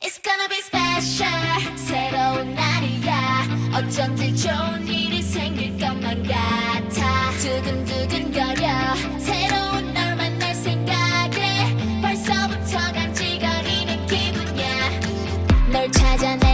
It's gonna be special. 새로운 날이야. 어쩐지 좋은 일이 생길 것만 같아. 두근두근 거려. 새로운 날 만날 생각에 벌써부터 간지거리는 기분이야. 널 찾아내.